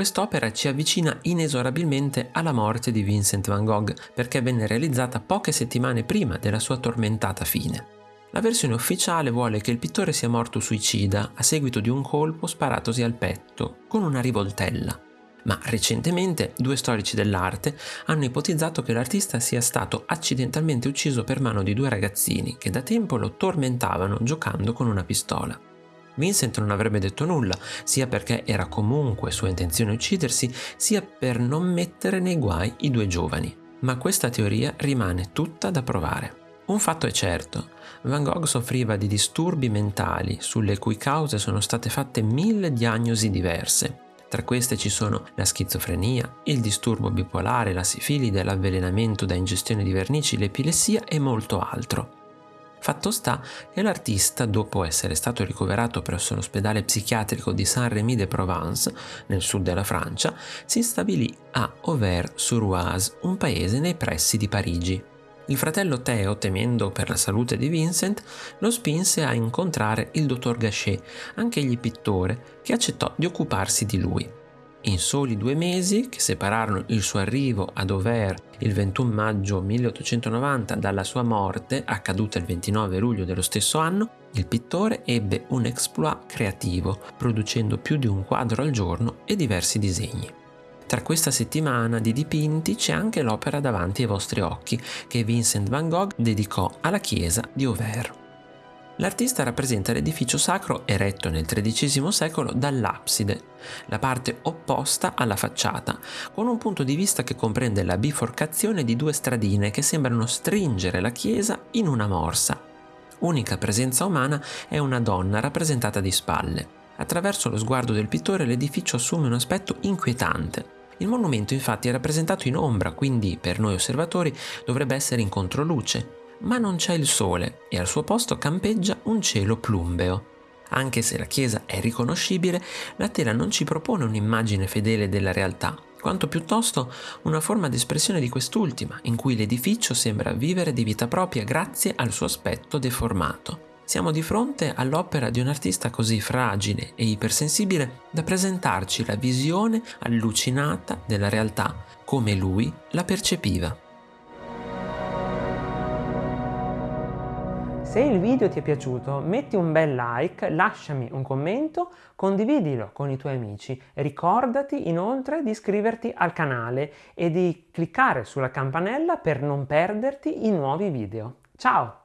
Quest'opera ci avvicina inesorabilmente alla morte di Vincent van Gogh perché venne realizzata poche settimane prima della sua tormentata fine. La versione ufficiale vuole che il pittore sia morto suicida a seguito di un colpo sparatosi al petto con una rivoltella. Ma recentemente due storici dell'arte hanno ipotizzato che l'artista sia stato accidentalmente ucciso per mano di due ragazzini che da tempo lo tormentavano giocando con una pistola. Vincent non avrebbe detto nulla, sia perché era comunque sua intenzione uccidersi, sia per non mettere nei guai i due giovani. Ma questa teoria rimane tutta da provare. Un fatto è certo, Van Gogh soffriva di disturbi mentali sulle cui cause sono state fatte mille diagnosi diverse. Tra queste ci sono la schizofrenia, il disturbo bipolare, la sifilide, l'avvelenamento da ingestione di vernici, l'epilessia e molto altro. Fatto sta che l'artista, dopo essere stato ricoverato presso l'ospedale psichiatrico di Saint-Rémy-de-Provence, nel sud della Francia, si stabilì a Auvers-sur-Oise, un paese nei pressi di Parigi. Il fratello Theo, temendo per la salute di Vincent, lo spinse a incontrare il dottor Gachet, anch'egli pittore, che accettò di occuparsi di lui. In soli due mesi, che separarono il suo arrivo ad Auvers il 21 maggio 1890 dalla sua morte, accaduta il 29 luglio dello stesso anno, il pittore ebbe un exploit creativo, producendo più di un quadro al giorno e diversi disegni. Tra questa settimana di dipinti c'è anche l'opera davanti ai vostri occhi che Vincent van Gogh dedicò alla chiesa di Auvers. L'artista rappresenta l'edificio sacro eretto nel XIII secolo dall'abside, la parte opposta alla facciata, con un punto di vista che comprende la biforcazione di due stradine che sembrano stringere la chiesa in una morsa. Unica presenza umana è una donna rappresentata di spalle. Attraverso lo sguardo del pittore l'edificio assume un aspetto inquietante. Il monumento infatti è rappresentato in ombra, quindi per noi osservatori dovrebbe essere in controluce, ma non c'è il sole e al suo posto campeggia un cielo plumbeo. Anche se la chiesa è riconoscibile, la tela non ci propone un'immagine fedele della realtà, quanto piuttosto una forma d'espressione di quest'ultima, in cui l'edificio sembra vivere di vita propria grazie al suo aspetto deformato. Siamo di fronte all'opera di un artista così fragile e ipersensibile da presentarci la visione allucinata della realtà come lui la percepiva. Se il video ti è piaciuto metti un bel like, lasciami un commento, condividilo con i tuoi amici. Ricordati inoltre di iscriverti al canale e di cliccare sulla campanella per non perderti i nuovi video. Ciao!